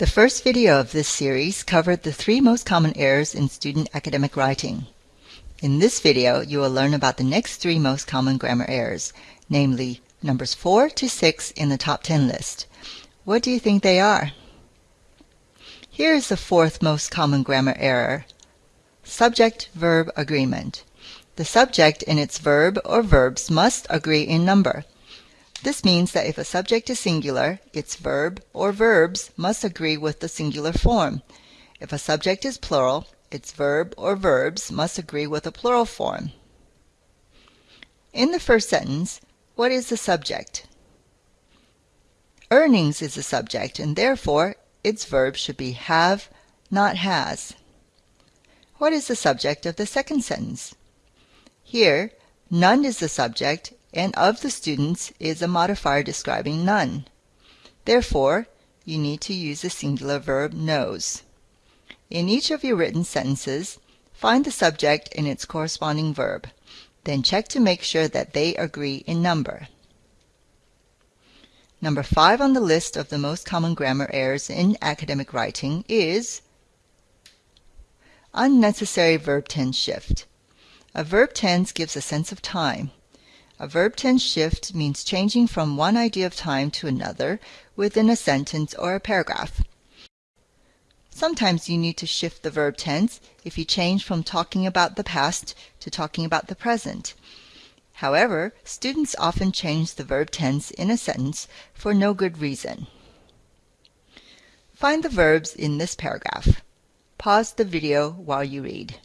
The first video of this series covered the three most common errors in student academic writing. In this video, you will learn about the next three most common grammar errors, namely numbers 4 to 6 in the top 10 list. What do you think they are? Here is the fourth most common grammar error. Subject-verb agreement. The subject and its verb or verbs must agree in number. This means that if a subject is singular, its verb or verbs must agree with the singular form. If a subject is plural, its verb or verbs must agree with the plural form. In the first sentence, what is the subject? Earnings is the subject, and therefore its verb should be have, not has. What is the subject of the second sentence? Here, none is the subject and of the students is a modifier describing none. Therefore, you need to use the singular verb knows. In each of your written sentences, find the subject and its corresponding verb. Then check to make sure that they agree in number. Number five on the list of the most common grammar errors in academic writing is unnecessary verb tense shift. A verb tense gives a sense of time. A verb tense shift means changing from one idea of time to another within a sentence or a paragraph. Sometimes you need to shift the verb tense if you change from talking about the past to talking about the present. However, students often change the verb tense in a sentence for no good reason. Find the verbs in this paragraph. Pause the video while you read.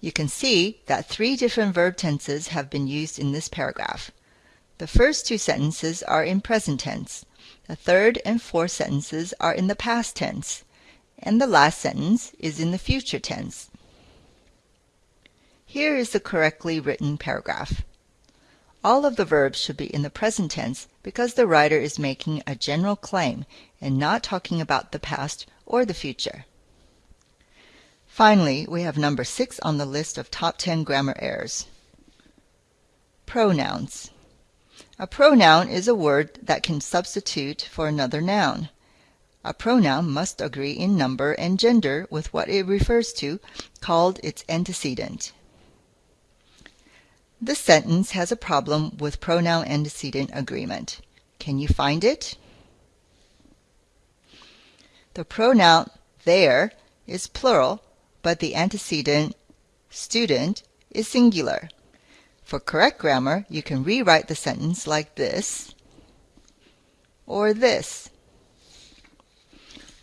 You can see that three different verb tenses have been used in this paragraph. The first two sentences are in present tense. The third and fourth sentences are in the past tense. And the last sentence is in the future tense. Here is the correctly written paragraph. All of the verbs should be in the present tense because the writer is making a general claim and not talking about the past or the future. Finally, we have number six on the list of top 10 grammar errors. Pronouns. A pronoun is a word that can substitute for another noun. A pronoun must agree in number and gender with what it refers to, called its antecedent. This sentence has a problem with pronoun antecedent agreement. Can you find it? The pronoun their is plural but the antecedent student is singular. For correct grammar, you can rewrite the sentence like this or this.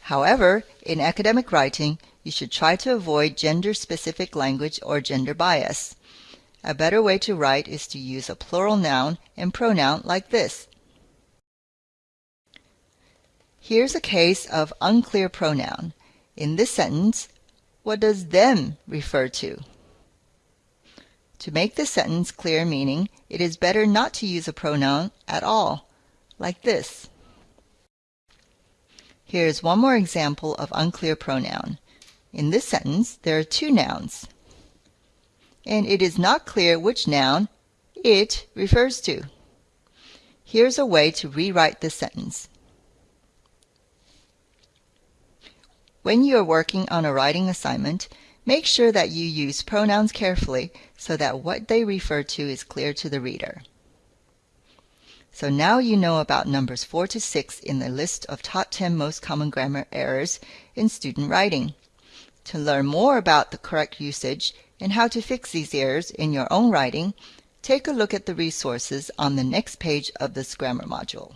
However, in academic writing, you should try to avoid gender-specific language or gender bias. A better way to write is to use a plural noun and pronoun like this. Here's a case of unclear pronoun. In this sentence, what does them refer to? To make the sentence clear meaning, it is better not to use a pronoun at all, like this. Here is one more example of unclear pronoun. In this sentence, there are two nouns, and it is not clear which noun it refers to. Here's a way to rewrite this sentence. When you are working on a writing assignment, make sure that you use pronouns carefully so that what they refer to is clear to the reader. So now you know about numbers 4 to 6 in the list of top 10 most common grammar errors in student writing. To learn more about the correct usage and how to fix these errors in your own writing, take a look at the resources on the next page of this grammar module.